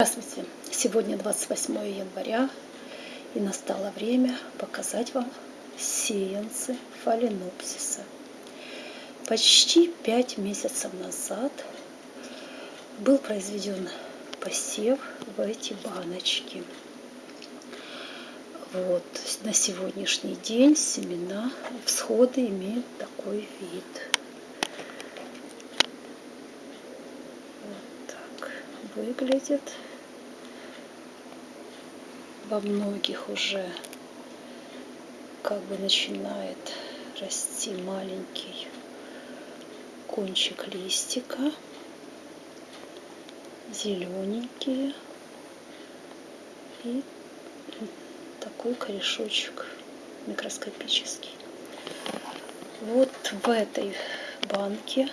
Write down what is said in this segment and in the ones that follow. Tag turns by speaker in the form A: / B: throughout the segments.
A: Здравствуйте! Сегодня 28 января и настало время показать вам сеянцы фаленопсиса. Почти пять месяцев назад был произведен посев в эти баночки. Вот, на сегодняшний день семена, всходы имеют такой вид. Выглядит. Во многих уже как бы начинает расти маленький кончик листика. Зелененькие. И такой корешочек микроскопический. Вот в этой банке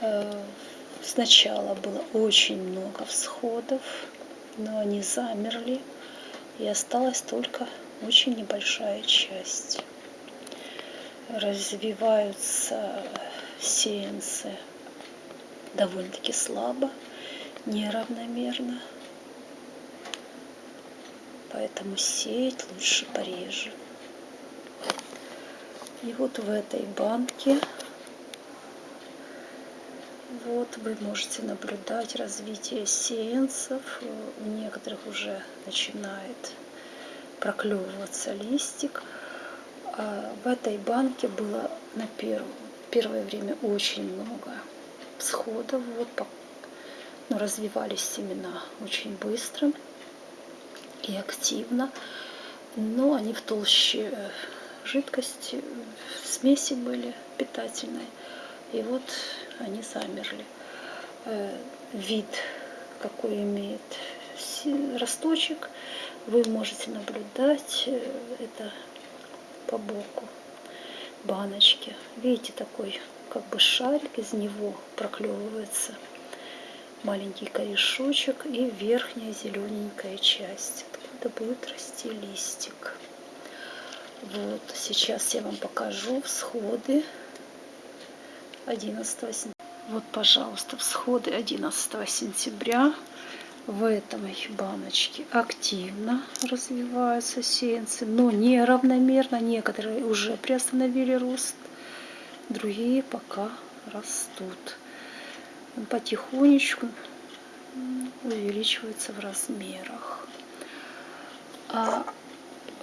A: э, Сначала было очень много всходов, но они замерли, и осталась только очень небольшая часть. Развиваются сеянцы довольно-таки слабо, неравномерно, поэтому сеять лучше пореже. И вот в этой банке вот вы можете наблюдать развитие сеянцев. У некоторых уже начинает проклевываться листик. А в этой банке было на первое, время очень много всходов. Вот, ну, развивались семена очень быстро и активно. Но они в толще э, жидкости, смеси были питательной. И вот они замерли. Э, вид, какой имеет росточек, вы можете наблюдать э, это по боку баночки. Видите, такой как бы шарик, из него проклевывается маленький корешочек и верхняя зелененькая часть, откуда будет расти листик. Вот, сейчас я вам покажу всходы 11 сентября. Вот, пожалуйста, всходы 11 сентября. В этой баночке активно развиваются сеянцы, но неравномерно. Некоторые уже приостановили рост, другие пока растут. Потихонечку увеличиваются в размерах. А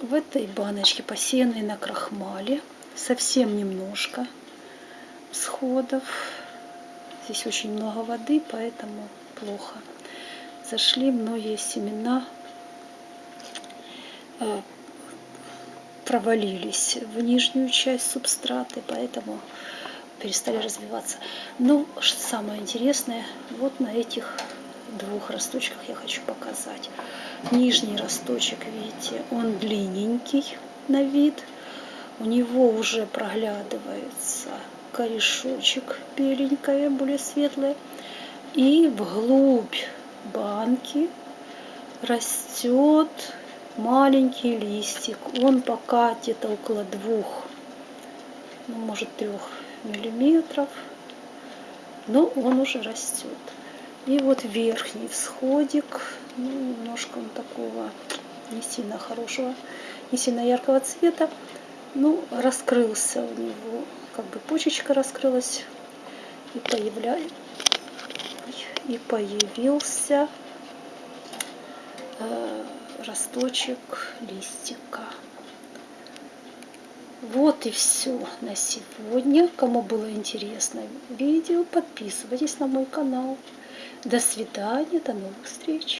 A: в этой баночке, посеянной на крахмале, совсем немножко всходов. Здесь очень много воды, поэтому плохо. Зашли многие семена, э, провалились в нижнюю часть субстраты, поэтому перестали развиваться. Но самое интересное, вот на этих двух росточках я хочу показать. Нижний росточек, видите, он длинненький на вид. У него уже проглядывается корешочек беленькое, более светлое. И вглубь банки растет маленький листик. Он пока где-то около двух, ну, может трех миллиметров, но он уже растет. И вот верхний всходик, ну, немножко он такого не сильно хорошего, не сильно яркого цвета, ну, раскрылся у него как бы почечка раскрылась и, появля... и появился э, росточек листика. Вот и все на сегодня. Кому было интересно видео, подписывайтесь на мой канал. До свидания, до новых встреч.